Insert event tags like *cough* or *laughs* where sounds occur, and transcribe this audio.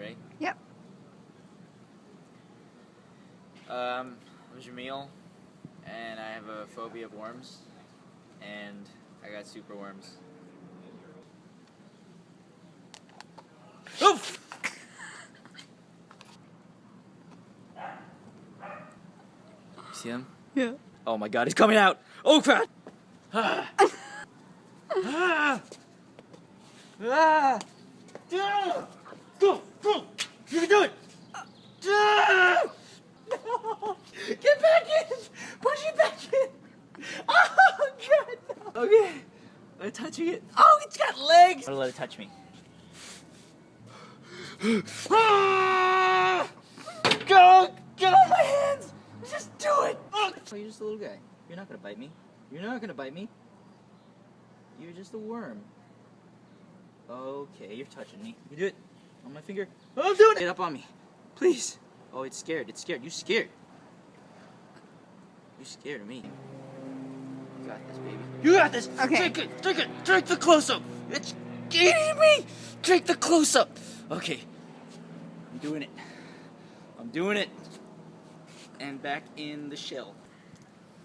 ready? Yep. Um, I'm Jamil, and I have a phobia of worms, and I got super worms. Oof! See him? Yeah. Oh my god, he's coming out! Oh crap! Ah! ah! Ah! Ah! Go! You can do it! No! Get back in! Push it back in! Oh god! no. Okay. I'm touching it. Oh, it's got legs! I'm gonna let it touch me. Ah! Go! Get on my hands! Just do it! Oh, you're just a little guy. You're not gonna bite me. You're not gonna bite me. You're just a worm. Okay, you're touching me. You do it on my finger. I'm doing it! Get up on me. Please. Oh, it's scared. It's scared. You scared. You scared of me. You got this, baby. You got this! Okay. Drink it! Drink it! Drink the close-up! It's eating me! Drink the close-up! Okay. I'm doing it. I'm doing it. And back in the shell. *laughs*